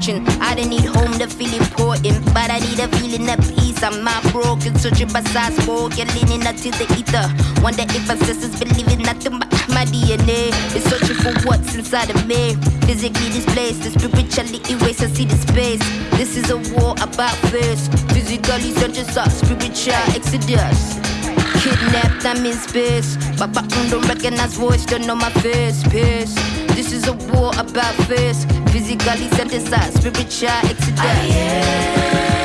fortune. I didn't need home to feel important, but I need a feeling of peace. I'm not broken, searching by side spoken, leaning until the ether. Wonder if ancestors believe in nothing but my DNA. Is searching for what's inside of me. Physically displaced, spiritually erased. I see the space. This is a war about face. Physically searching, spiritual exodus. Kidnapped, I'm in space. Papa don't recognize voice, don't know my face. Pace. This is a war about face. Physically synthesized, spiritual exodus.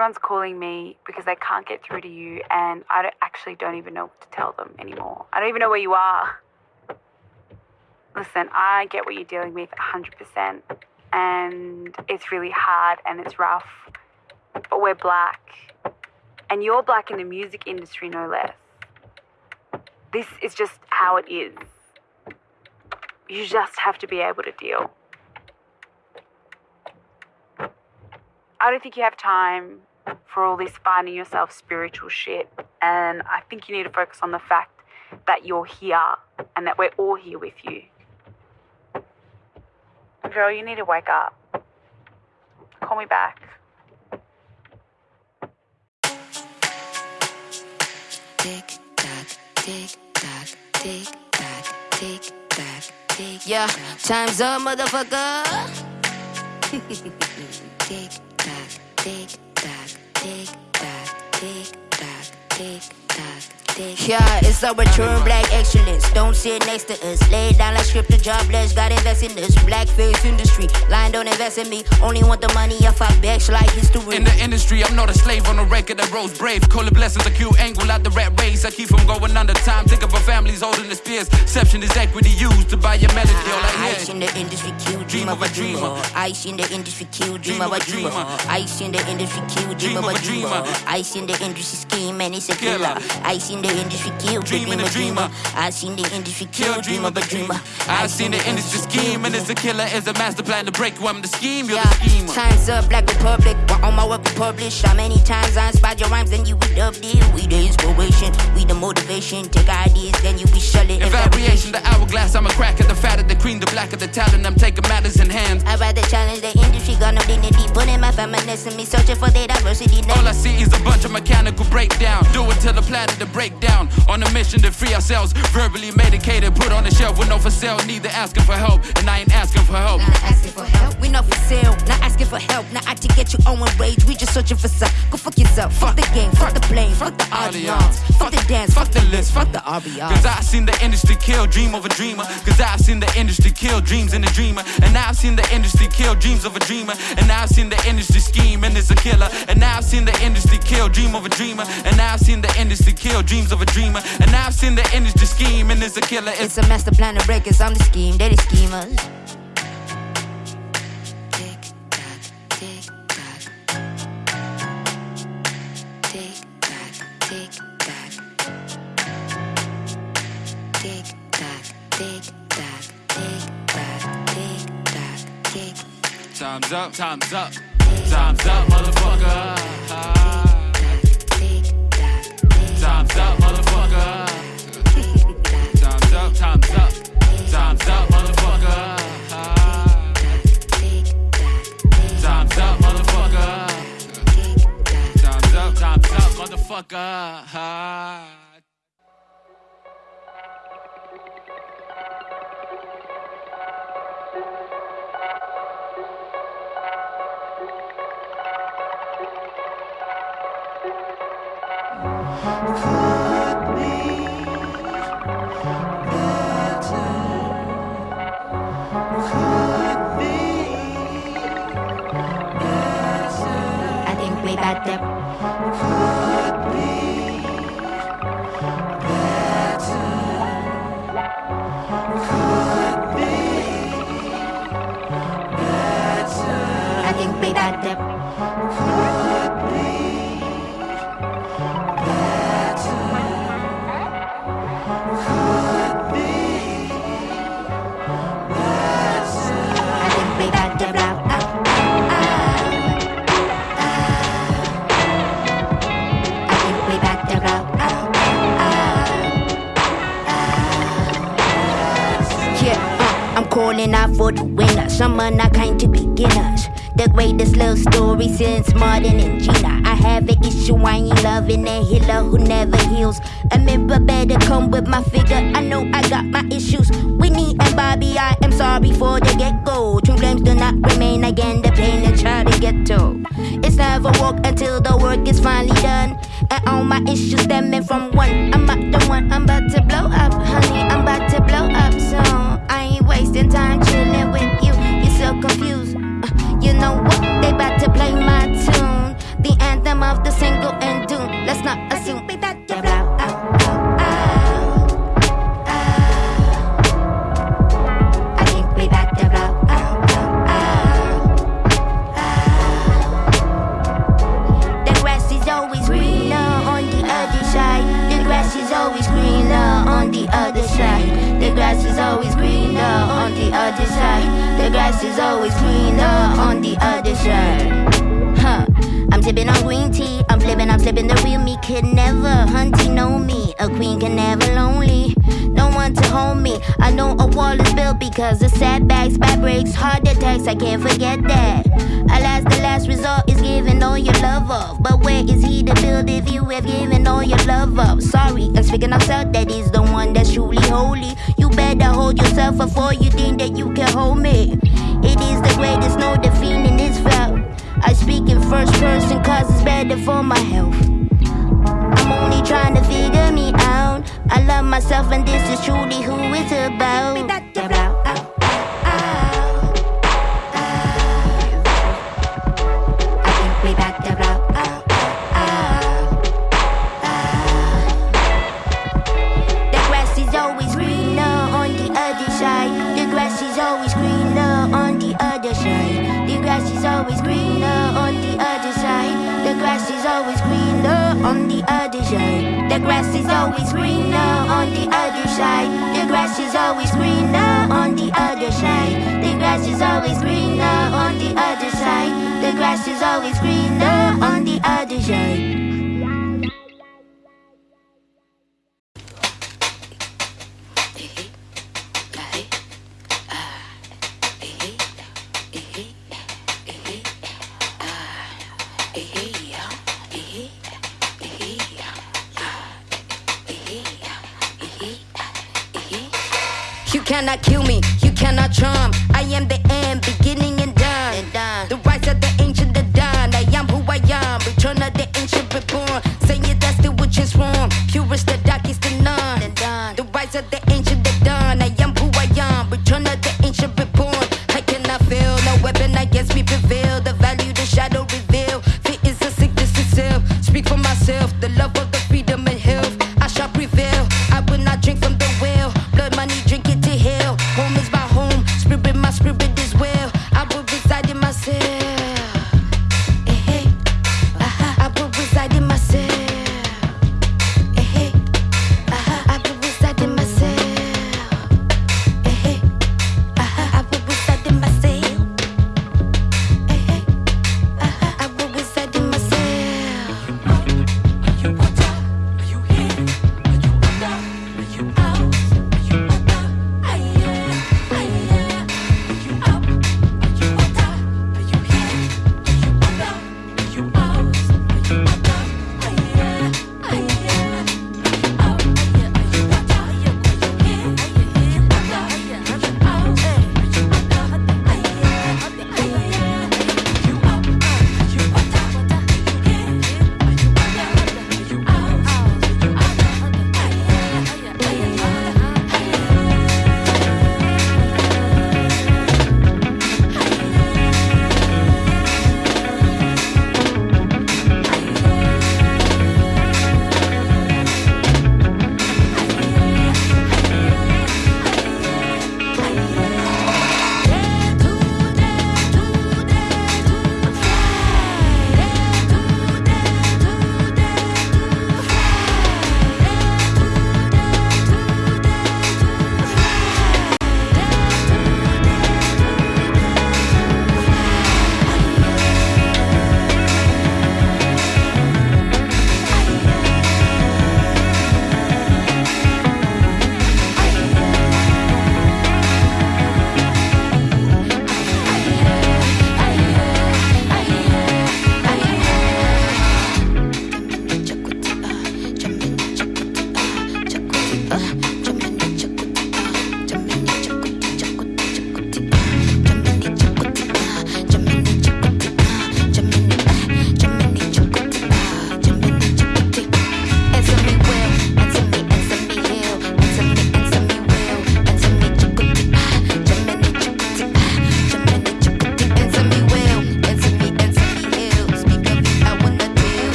Everyone's calling me because they can't get through to you, and I don't, actually don't even know what to tell them anymore. I don't even know where you are. Listen, I get what you're dealing with 100%, and it's really hard and it's rough, but we're black. And you're black in the music industry, no less. This is just how it is. You just have to be able to deal. I don't think you have time for all this finding yourself spiritual shit. And I think you need to focus on the fact that you're here and that we're all here with you. Girl, you need to wake up. Call me back. Tick tock, tick tock, tick tock, tick tock, tick. Yeah, time's up, motherfucker. tick tick tock, tick tock, tick tock, tick tock. Yeah, it's a return black excellence. Don't sit next to us. Lay down like script the jobless. Got invest in this blackface industry. Line don't invest in me. Only want the money if I backs like history. In the industry, I'm not a slave on a record that rose brave. Call it blessings, a cute angle out the rat race. I keep from going under time. Think of a family's holding the spears. Exception is equity used to buy your melody. All I Ice in the industry, kill dream, of a dreamer. Ice in the industry, kill dream of a dreamer. Ice in the industry, kill dream of a dreamer. Ice in the industry, scheme and it's a killer. Ice in the industry kill, dream a dreamer. I seen the industry kill, dream of a dreamer. I seen the industry scheme, and it's a killer it's a master plan to break you. I'm the scheme, you're yeah. the schemer. Times up, Black Republic, while all my work published. How many times I inspired your rhymes, then you would update. We the inspiration, we the motivation. Take ideas, then you be shutting. In variation, the hourglass, I'm a crack at the fat of the queen, the black of the talent. I'm taking matters in hand. I rather challenge the industry, got no dignity. Put in my feminism, me searching for the diversity. Now. All I see is a bunch of mechanical breakdown. Do it till the planet to break down. On a mission to free ourselves. Verbally medicated, put on the shelf with no for sale. Neither asking for help, and I ain't asking for help. Not asking for help, we not for sale. Not asking for help, not out to get your own rage. We just searching for some. Go fuck yourself. Fuck the game, fuck the blame, fuck the audience. Fuck the dance, fuck the list, fuck the RBR. Cause I've seen the industry kill dream of a dreamer. Cause I've seen the industry kill dreams in a dreamer. And now I've seen the industry kill dreams of a dreamer. And now I've seen the industry scheme and it's a killer. And I've seen the industry kill dream of a dreamer. And I've seen the industry kill dreams of a dreamer. And now I've seen the industry scheme and it's a killer. It's, it's a master plan to break us. I'm the scheme, they the schemers. Time's up, time's up, time's up, motherfucker. Time's up, motherfucker. Time's up, time's up, time's up, motherfucker. Time's up, motherfucker. Time's up, time's up, motherfucker. that calling out for the winner. Some are not kind to beginners. The greatest love story since Martin and Gina. I have an issue, I ain't loving a healer who never heals. A member better come with my figure. I know I got my issues. Whitney and Bobby, I am sorry for the get go. True flames do not remain again, the pain and try to get to. It's never walk until the work is finally done. And all my issues stemming from one. I'm not the one, I'm about to blow up, honey. I'm about to blow up I can't forget that. Alas, the last result is giving all your love up. But where is he to build if you have given all your love up? Sorry, I'm speaking of self. That is the one that's truly holy. You better hold yourself before you think that you can hold me. It is the greatest, no defeating is felt. I speak in first person cause it's better for my health. I'm only trying to figure me out. I love myself and this is truly who it's about. On the other side. The grass is always greener on the other side. The grass is always greener on the other side. The grass is always greener on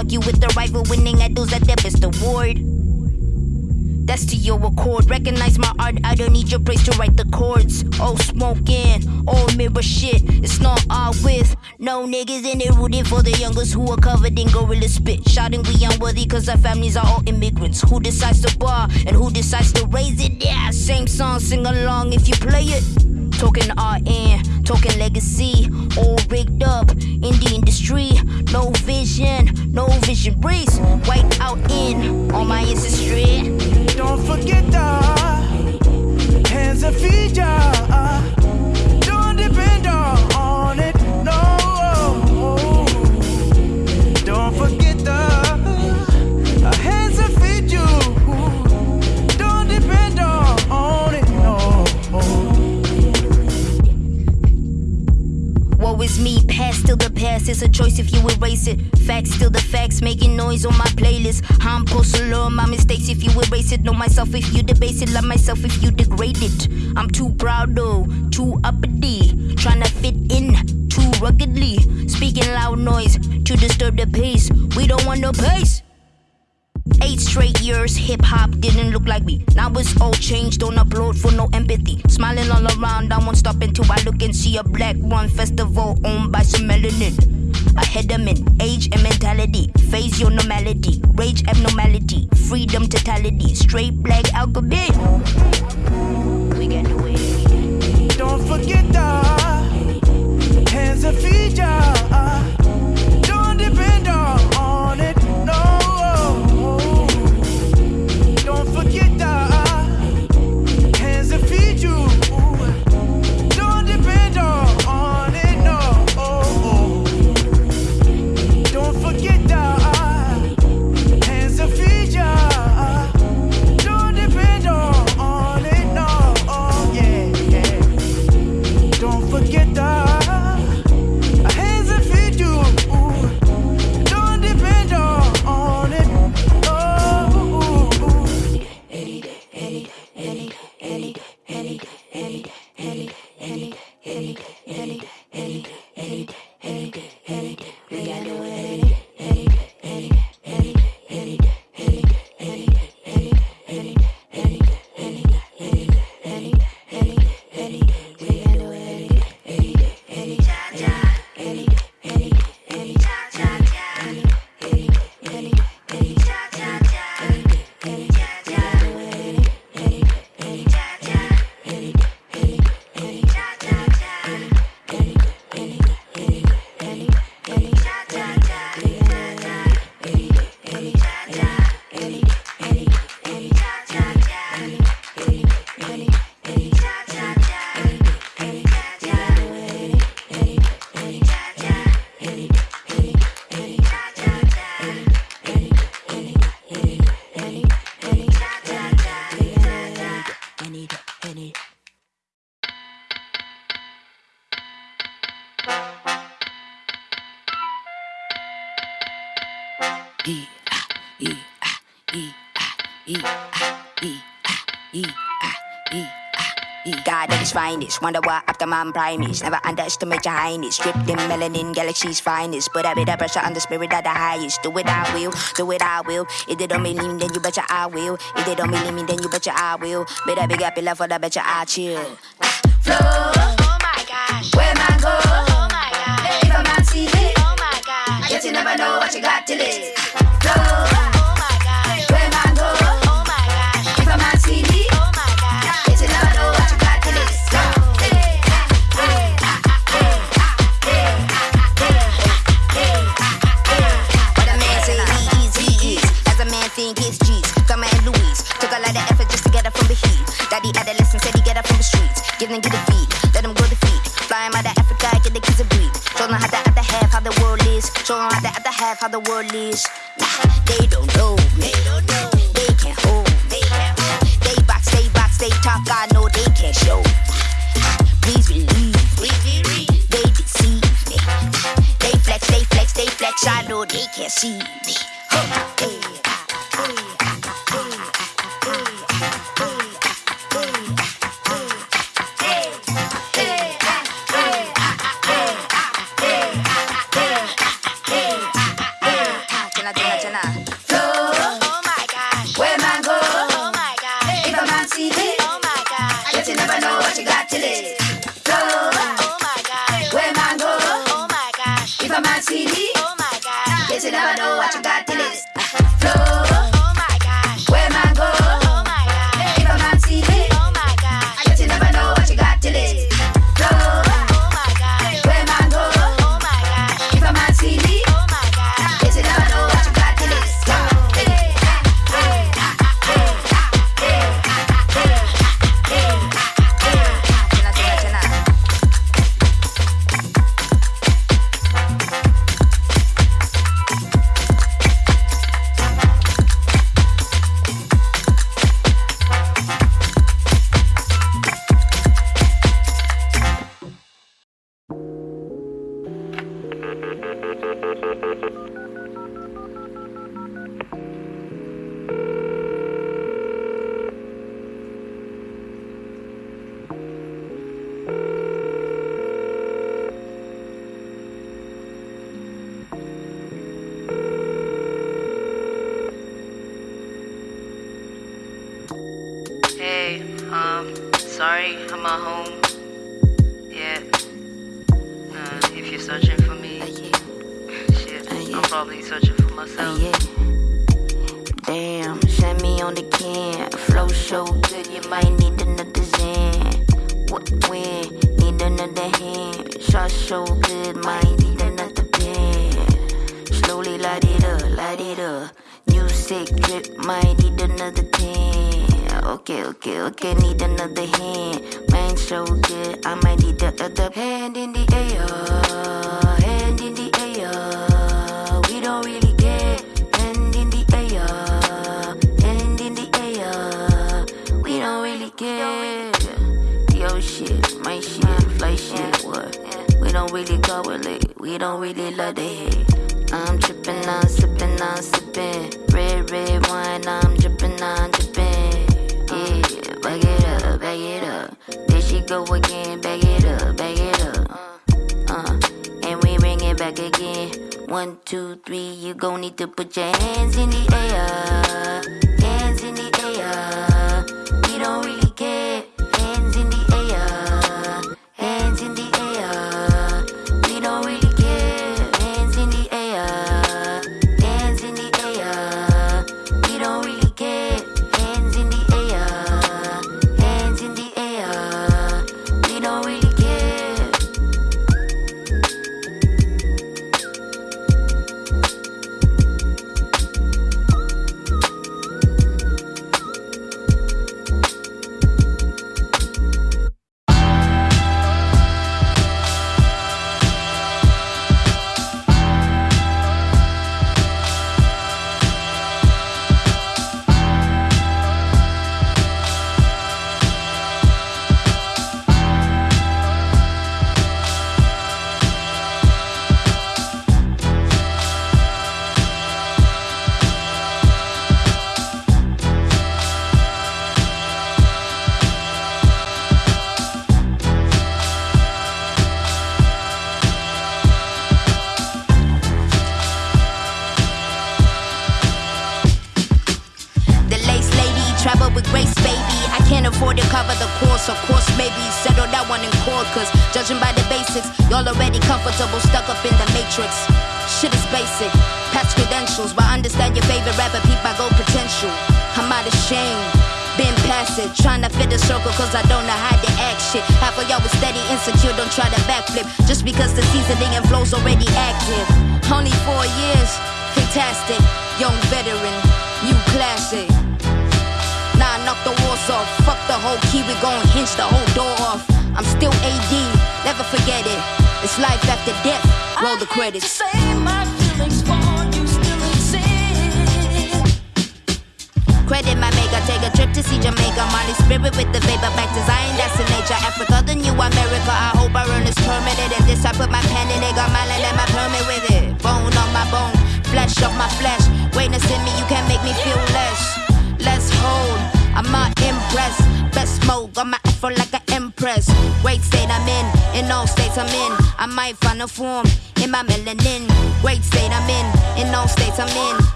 argue with the rival, winning at those at their best award. That's to your accord. Recognize my art, I don't need your praise to write the chords. Oh, smoking, oh, mirror shit. It's not all with. No niggas in it rooting for the youngest who are covered in gorilla spit. Shouting we unworthy cause our families are all immigrants. Who decides to bar and who decides to raise it? Yeah, same song, sing along if you play it. Talking RN, talking legacy, all rigged making noise on my playlist. I'm supposed to my mistakes if you erase it. Know myself if you debase it. Love myself if you degrade it. I'm too proud though, too uppity. Trying to fit in too ruggedly. Speaking loud noise to disturb the pace. We don't want no pace. Eight straight years, hip hop didn't look like me. Now it's all changed, don't upload for no empathy. Smiling all around, I won't stop until I look and see a black run festival owned by some melanin. Ahead of men, age and mentality. Phase your normality, rage abnormality, freedom totality, straight black alchemy. We can do it. Don't forget the hands and feet, yeah. Don't depend on E E E E E E E E God at his finest, wonder what after man primates. Never underestimate your highness. Stripped in melanin, galaxy's finest. Put a bit of pressure on the spirit of the highest. Do it, I will. Do it, I will. If they don't believe me, then you betcha I will. If they don't believe me, then you betcha I will. Better big up your love for the betcha I chill. Flow. Oh my gosh. Where man go? Oh my gosh. If I'm on TV. Oh my gosh. Yet you never know what you got till it. Daddy adolescent said he get her from the streets. Give them, get the feet, let them grow the feet. Fly him out of Africa, get the kids a breed. Show them how the other half, how the world is. Show them how the other half, how the world is. Nah, they don't know. They don't know. They can't hold. They can't hold. They box, they box, they talk. I know they can't show. Please believe. They deceive me. They flex, they flex, they flex. I know they can't see me. So good, you might need another Zen. What when? Need another hand. Shot so good, might need another pen. Slowly light it up, light it up. New sick drip, might need another pen. Okay, okay, okay, need another hand. Man, so good, I might need the other hand in the air. We don't really love the hate. I'm tripping, I'm sipping, I'm sipping. Red, red wine, I'm dripping, I'm dripping. Yeah, back it up, back it up. There she go again, back it up, back it up. Uh, and we bring it back again. One, two, three, you gon' need to put your hands in the air. Hands in the air.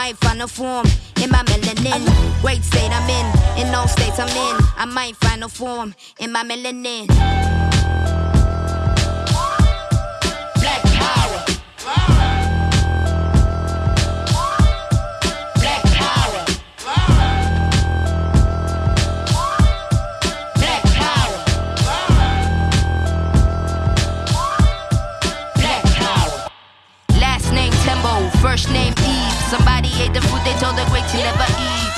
Might find a form in my melanin. Great state I'm in, in all states I'm in. I might find a form in my melanin. The great to never eat.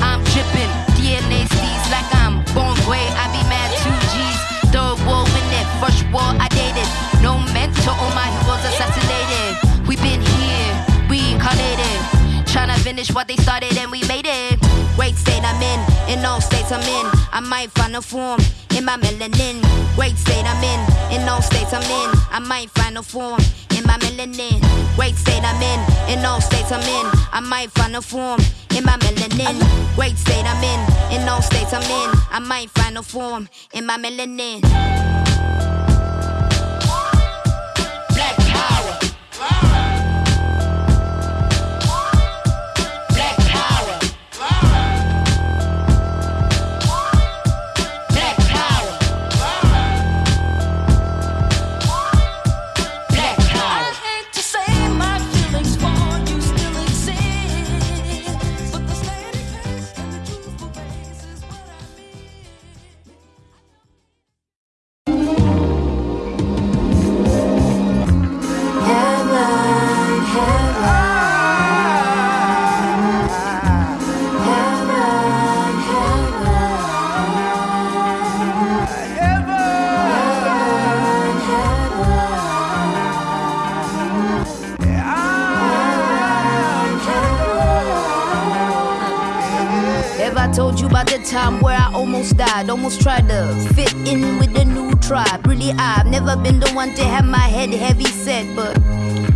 I'm dripping, DNA steez like I'm born gray. I be mad two G's. Third war in it, first war I dated. No mentor, all my heroes assassinated. We been here, reincarnated. Tryna finish what they started and we made it. Great state I'm in, in all states I'm in. I might find a form in my melanin. Great state I'm in, in all states I'm in. I might find a form in my melanin. Great state I'm in, in all states I'm in. I might find a form in my melanin. Great state I'm in, in all states I'm in. I might find a form in my melanin. Almost tried to fit in with the new tribe. Really, I've never been the one to have my head heavy set, but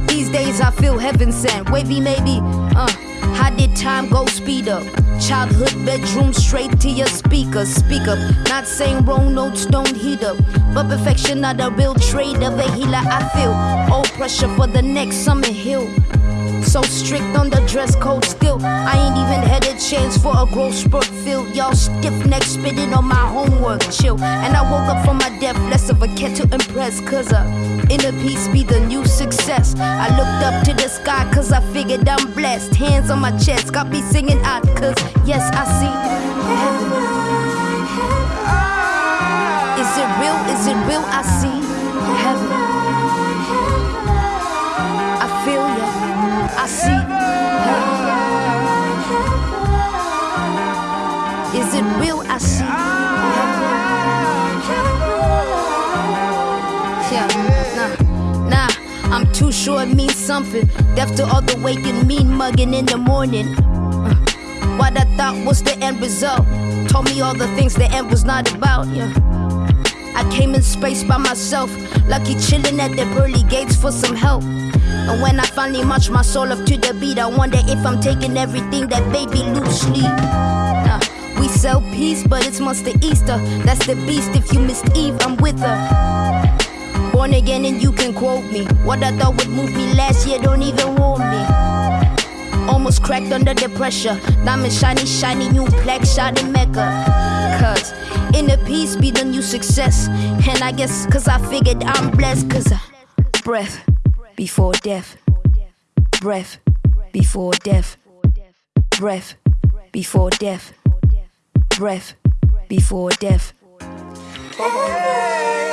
these days I feel heaven sent. Wavy, maybe, uh, how did time go speed up? Childhood bedroom straight to your speaker. Speak up, not saying wrong notes don't heat up. But perfection not a real trade of a healer. I feel all pressure for the next summer hill. So strict on the dress code still. I ain't even had a chance for a growth spurt filled. Y'all stiff neck spitting on my homework. Chill. And I woke up from my death, less of a cat to impress. Cause uh, inner peace be the new success. I looked up to the sky cause I figured I'm blessed. Hands on my chest, got me singing out cause yes, I see heaven. Is it real? Is it real? I see heaven. Sure it means something. Deaf to all the waking, mean mugging in the morning. Uh, what I thought was the end result. Told me all the things the end was not about. Yeah. I came in space by myself, lucky chilling at the pearly gates for some help. And when I finally march my soul up to the beat, I wonder if I'm taking everything that baby loosely. Nah, we sell peace, but it's Monster Easter. That's the beast. If you missed Eve, I'm with her. Born again, and you can quote me. What I thought would move me last year don't even warm me. Almost cracked under the pressure. Diamond shiny, shiny, new plaque, shot in Mecca. Cause inner peace be the new success. And I guess cause I figured I'm blessed. Cause uh, breath before death. Breath before death. Breath before death. Breath before death. I'm trying to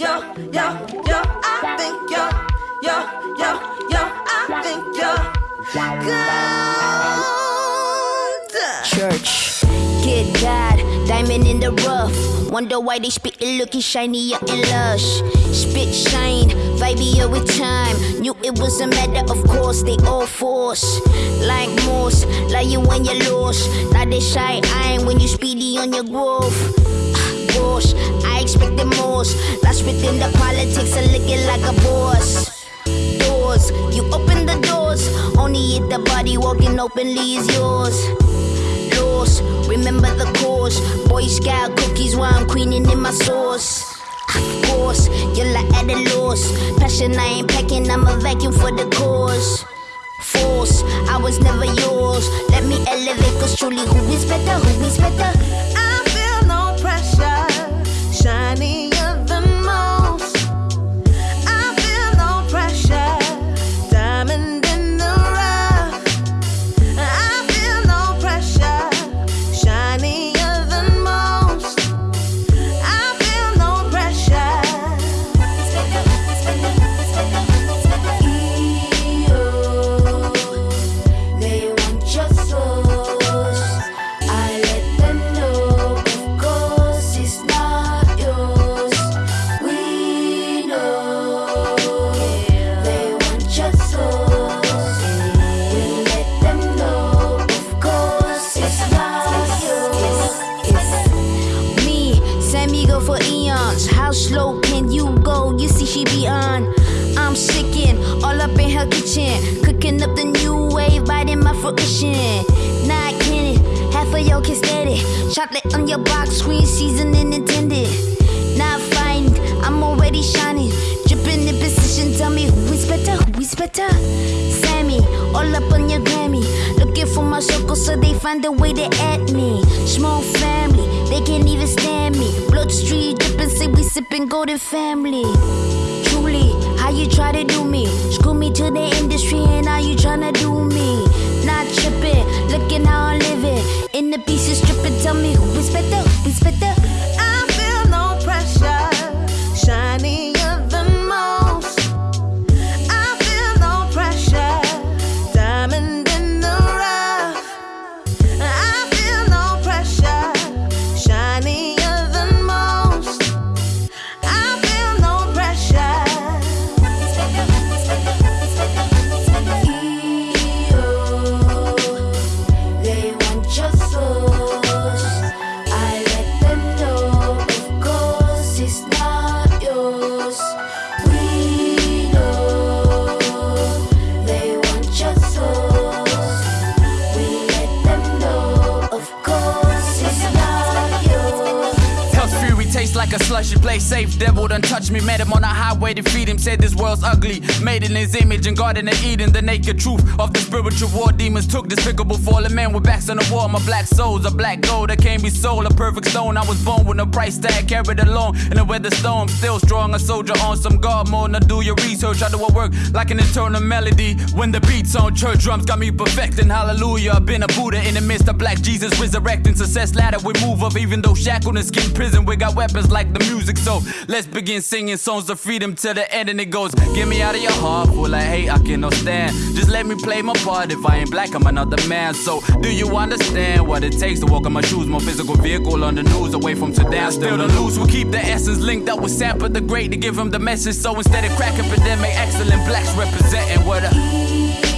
yo, yo, yo, I think yo, yo, yo, yo, I think yo, good. Church, get God, diamond in the rough. Wonder why they spit it looking shinier and lush. Spit shine, vibier with time. Knew it was a matter of course, they all force. Like Morse, like you when you're lost. Now they shy eyeing when you speedy on your growth. Gosh, I expected most. Lost within the politics of looking like a boss doors. You open the doors, only if the body walking openly is yours. Lost, remember the cause. Boy Scout cookies while I'm queening in my sauce. Of course, you're like at a loss. Passion, I ain't packing, I'm a vacuum for the cause. Force, I was never yours. Let me elevate, cause truly, who is better? Who is better? I image and Garden fallen men with backs on the wall. My black soul's a black gold that can't be sold. A perfect stone. I was born with no price tag. Carried along in a weather storm. Still strong, a soldier on some guard mode. Now do your research. I do a work like an eternal melody. When the beats on church drums got me perfecting. Hallelujah. I've been a Buddha in the midst of black Jesus resurrecting. Success ladder we move up. Even though shackled and skin prison, we got weapons like the music. So let's begin singing songs of freedom to the end. And it goes, Get me out of your heart, full of hate, I cannot stand. Just let me play my part. If I ain't black, I'm another man. So do you understand what it takes to walk in my shoes? More physical vehicle on the news, away from sedan. Still the loose, we keep the essence linked up with Sampa the Great to give him the message. So instead of crack epidemic, excellent blacks representing what a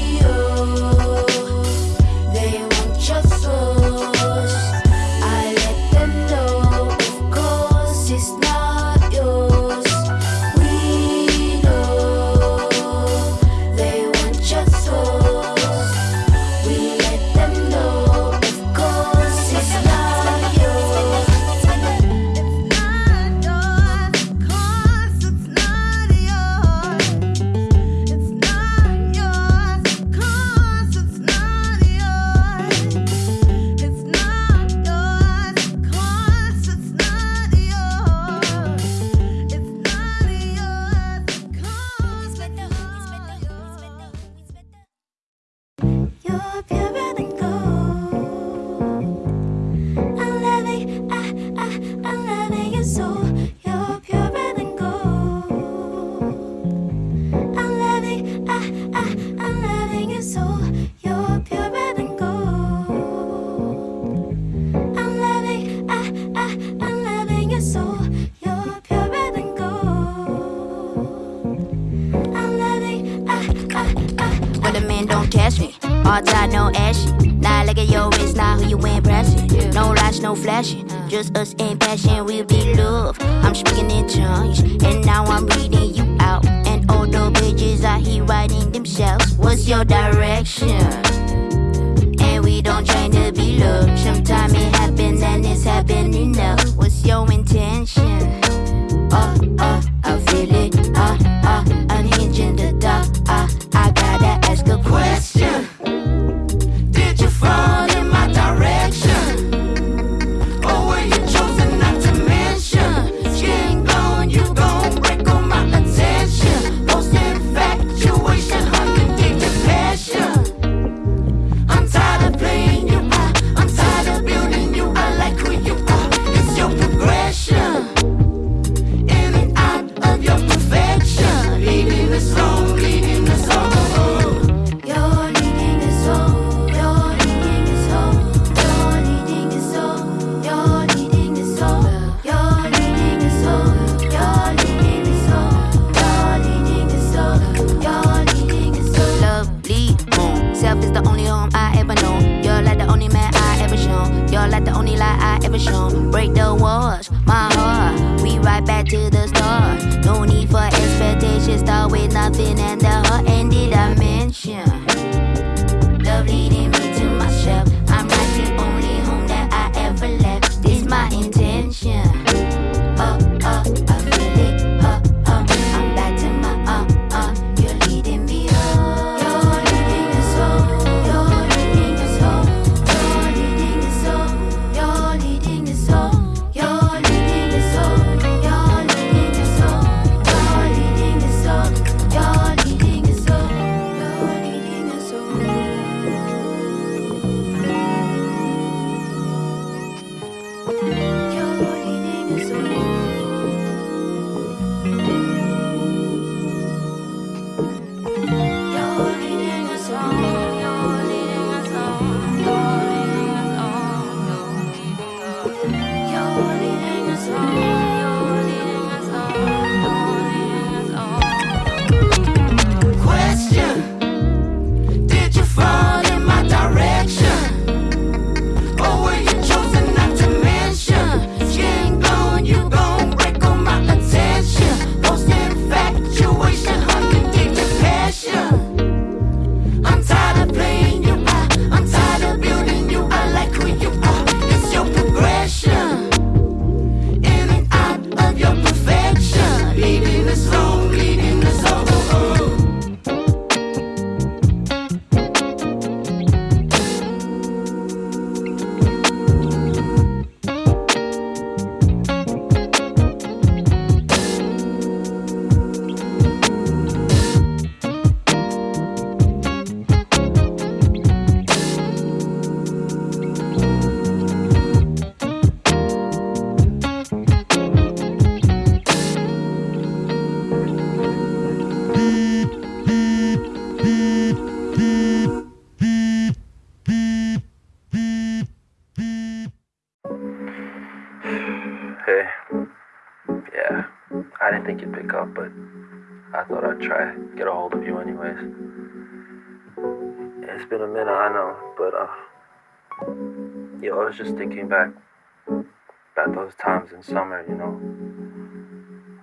you know,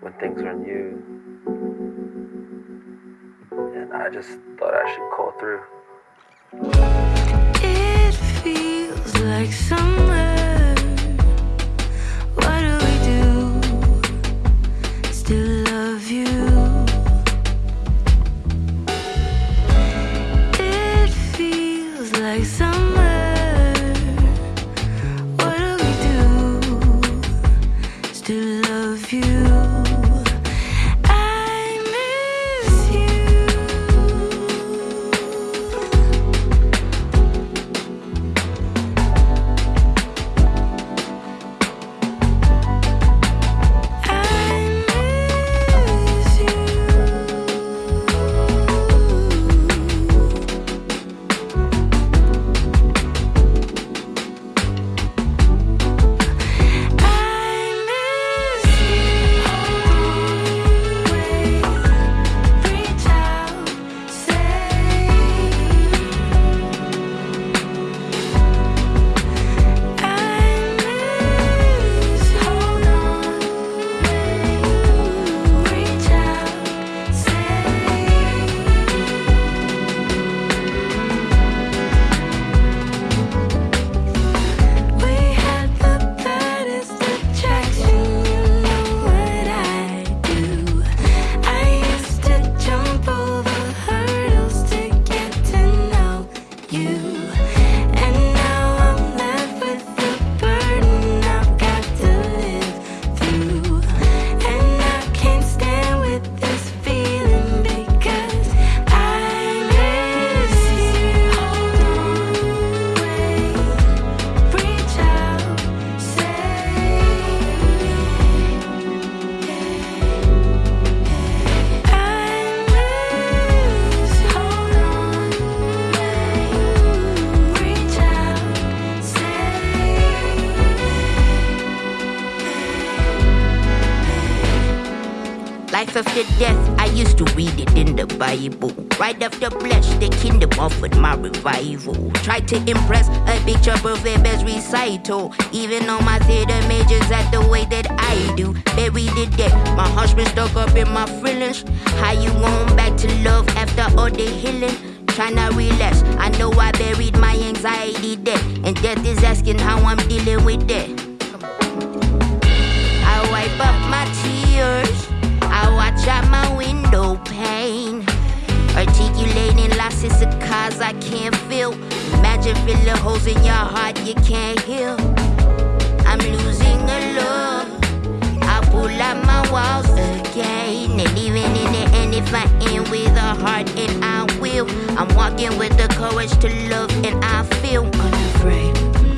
when things are new. And I just thought I should call through. It feels like summer. To impress a picture perfect best recital. Even on my theater majors at the way that I do. Buried it dead, my been stuck up in my feelings. How you going back to love after all the healing? Tryna relax, I know I buried my anxiety there. And death is asking how I'm dealing with that. I wipe up my tears. I watch out my window pane. Articulating losses of cause I can't feel. Imagine filling holes in your heart you can't heal. I'm losing a love. I pull out my walls again. And even in the end, if I end with a heart, and I will, I'm walking with the courage to love, and I feel unafraid.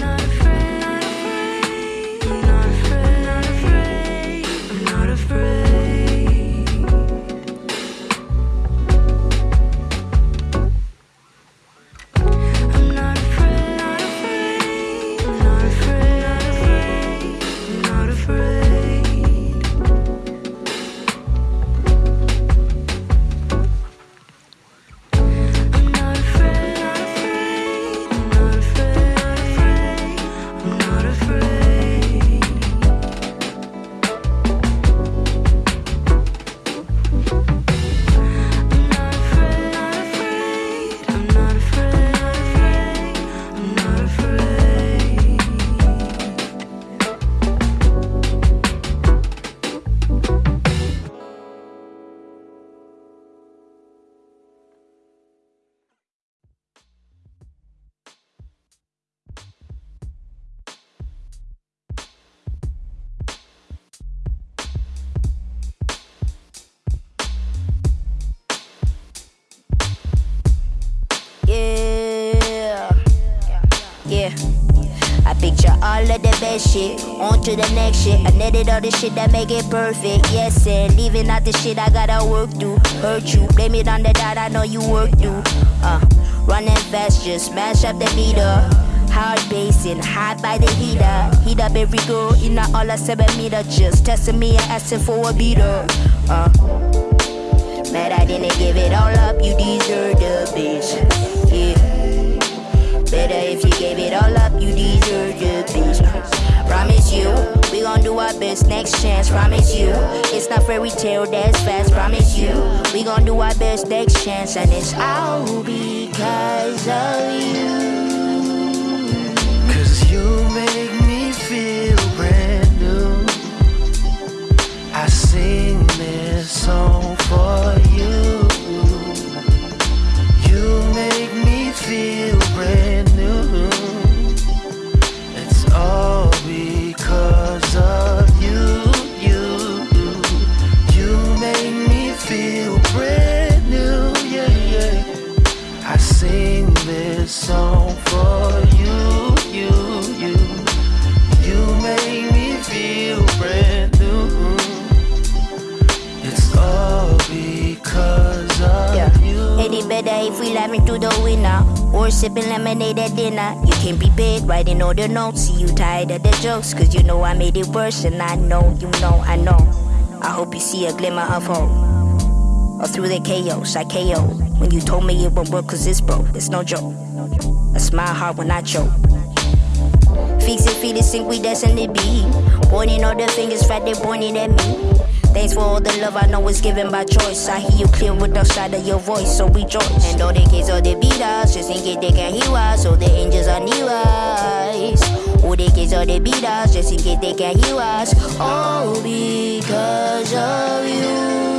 Shit. On to the next shit. I netted all the shit that make it perfect. Yes, and leaving out the shit I gotta work through. Hurt you, blame it on the dot I know you work through. Uh, running fast, just smash up the beat meter. Hard basing, hot by the heater. Heat up every girl in a all a seven meter. Just testing me and asking for a beater. Uh, mad I didn't give it all up, you deserve the bitch. Yeah. Better if you gave it all up, you deserve the bitch. Promise you, we gon' do our best next chance. Promise you, it's not fairy tale that's fast. Promise you, we gon' do our best next chance, and it's all because of you. Cause you make me feel brand new. I sing this song for you. We through the window or sipping lemonade at dinner? You can't be prepared, writing all the notes. See you tired of the jokes, cause you know I made it worse, and I know, you know, I know. I hope you see a glimmer of hope. Or through the chaos, I KO. When you told me it won't work, cause it's broke, it's no joke. I smile hard when I choke. Fix it, feel it, think we destined to be. Pointing all the fingers, fat, they pointing at me. Thanks for all the love I know is given by choice. I hear you clear with the side of your voice, so rejoice. And all the kids all they beat us, just in case they can hear us, so the angels are near us. All the kids all they beat us, just in case they can hear us. All because of you.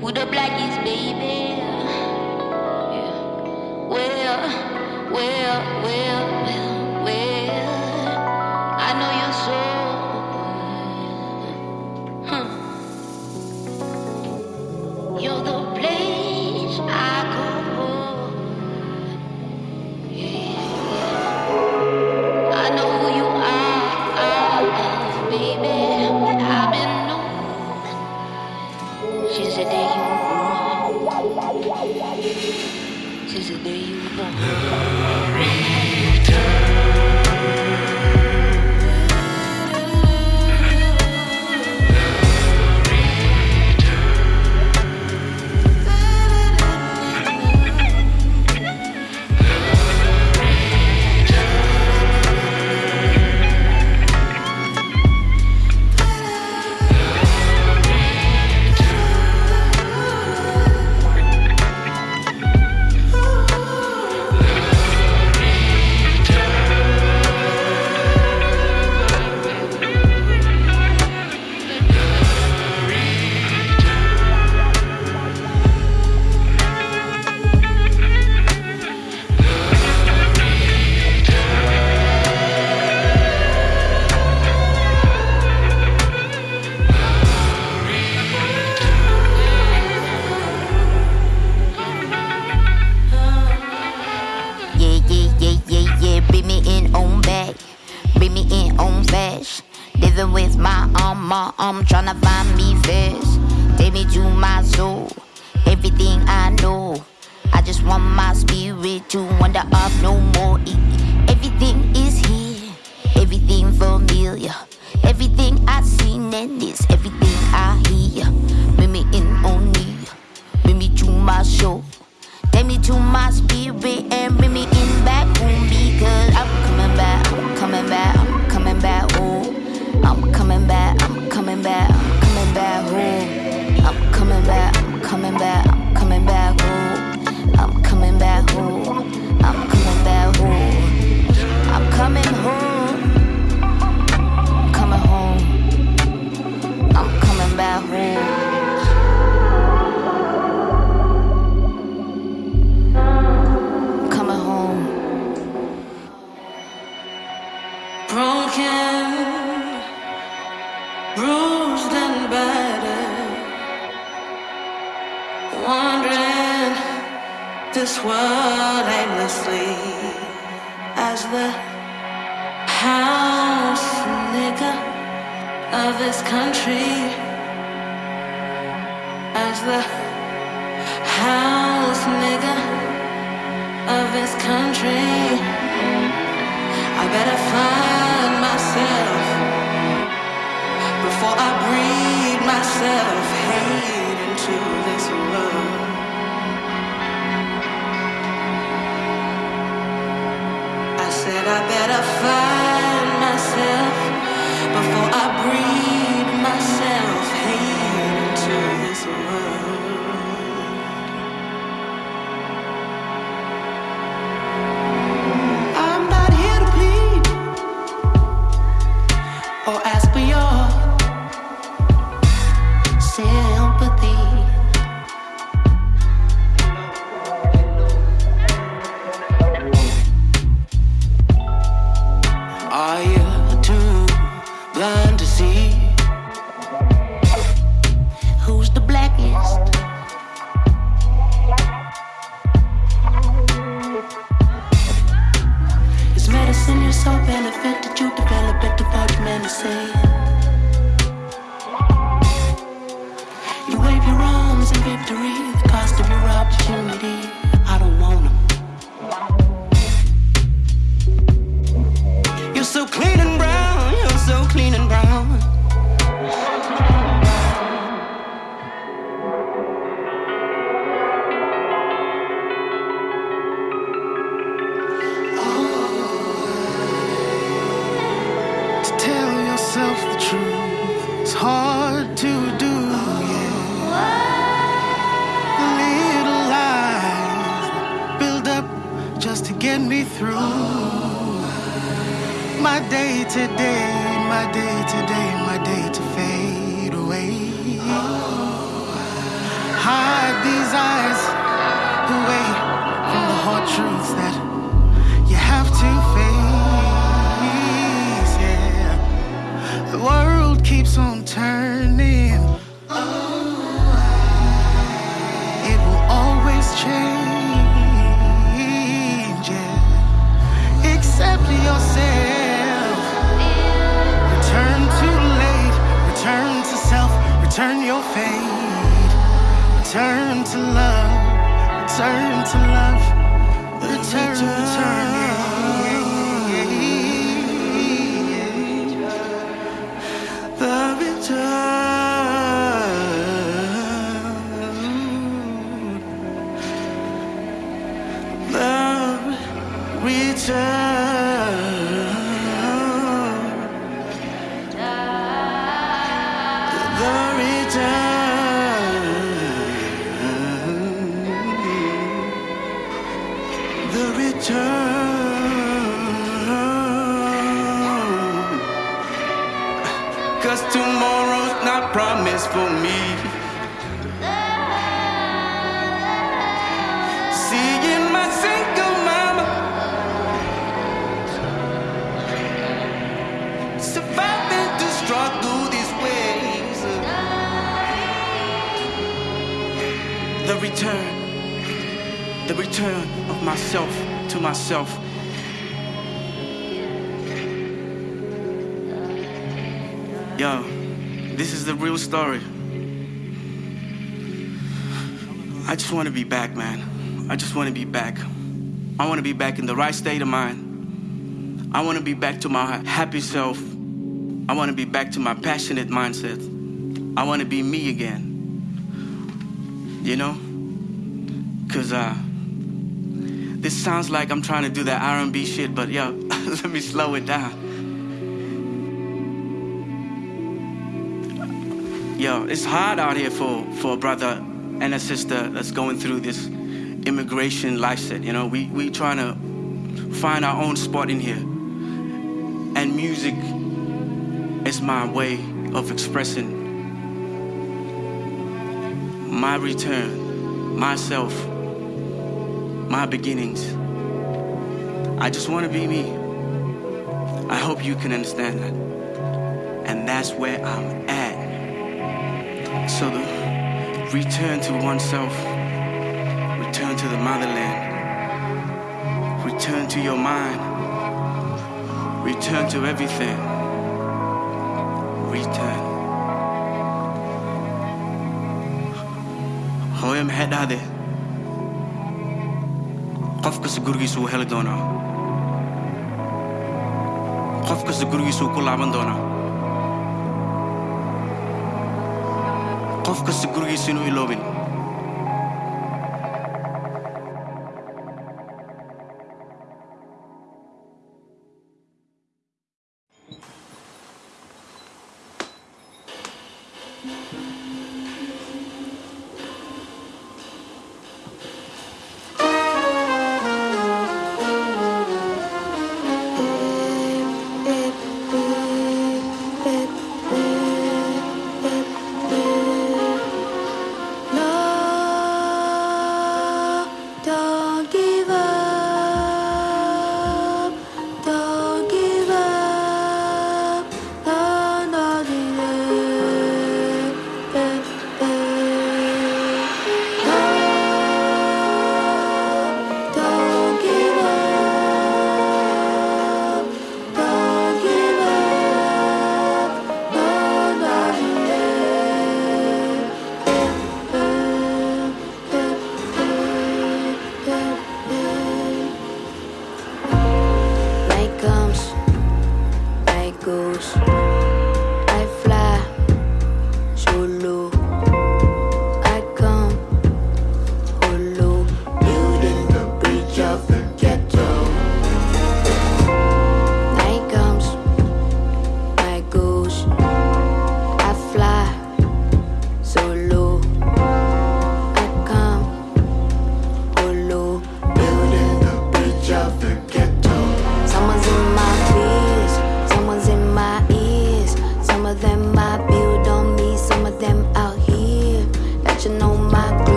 Who the blackies, baby. Yeah. Well, well, well. My day to day, my day to day, my day to fade away. Hide these eyes away from the hard truths that you have to face. Yeah, the world keeps on turning. It will always change. Return. Return to self. Return. Return to love. Return to love. Return, return. yeah, story. I just want to be back, man. I just want to be back. I want to be back in the right state of mind. I want to be back to my happy self. I want to be back to my passionate mindset. I want to be me again. You know? Cause uh this sounds like I'm trying to do that R&B shit, but yo, let me slow it down. It's hard out here for, for a brother and a sister that's going through this immigration life set. You know, we we trying to find our own spot in here. And music is my way of expressing my return, myself, my beginnings. I just want to be me. I hope you can understand that. And that's where I'm at. So the return to oneself, return to the motherland, return to your mind, return to everything. Return. hooyam maxay dhahde qof heli doonaa qof kasta ku laaban doonaa qof kasta gurigiisa inuu iloobin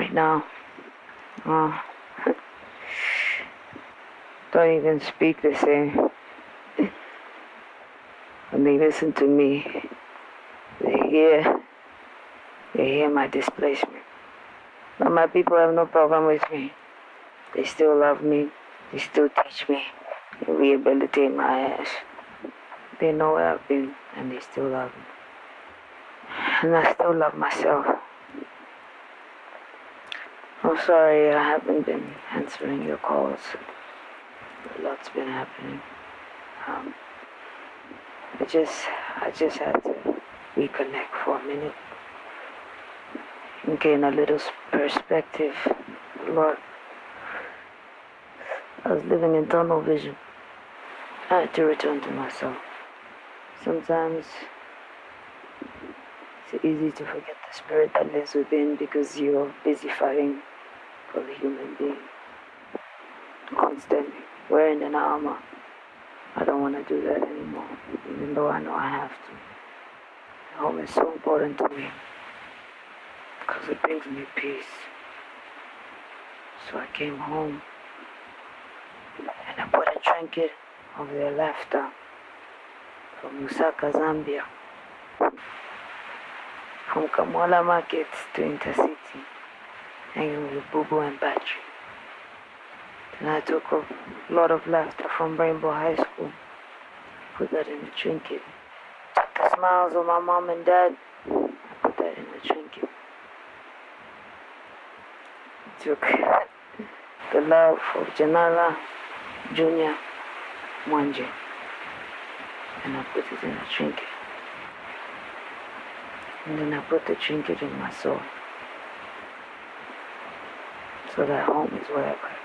right now. Uh, don't even speak the same. When they listen to me, they hear, they hear my displacement. But my people have no problem with me. They still love me. They still teach me. They rehabilitate my ass. They know where I've been and they still love me. And I still love myself. I'm sorry I haven't been answering your calls. A lot's been happening. Um, I just, I just had to reconnect for a minute and gain a little perspective. Lord, I was living in tunnel vision. I had to return to myself. Sometimes it's easy to forget the spirit that lives within because you're busy fighting the human being. Constantly wearing an armor. I don't want to do that anymore, even though I know I have to. Home is so important to me because it brings me peace. So I came home and I put a trinket over their arm from Lusaka, Zambia. From Kamwala Market to Intercity Hanging with Bubu and Batch. And I took a lot of laughter from Rainbow High School. Put that in the trinket. Took the smiles of my mom and dad. Put that in the trinket. Took the love of Janala Junior Mwanje. And I put it in the trinket. And then I put the trinket in my soul so that home is where I pray.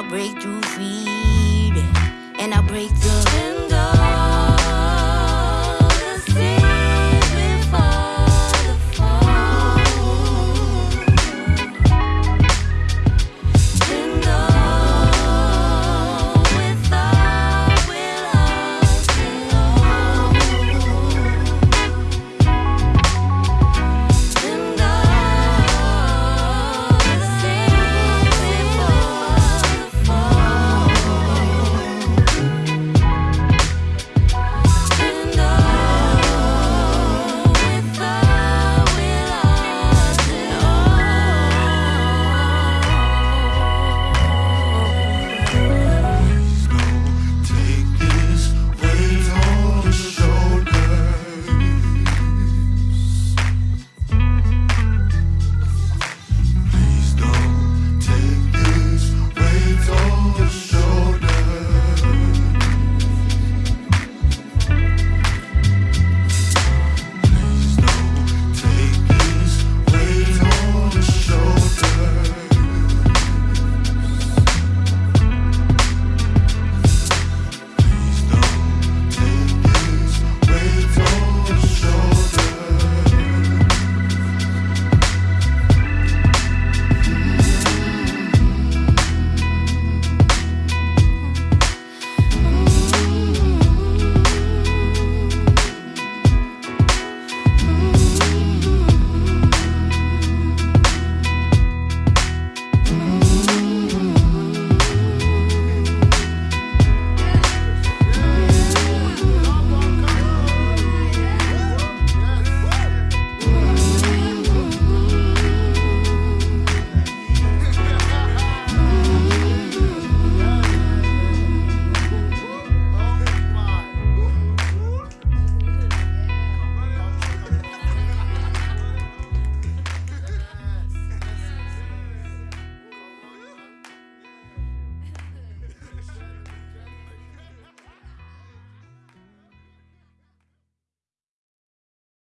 I break through fear and I break through.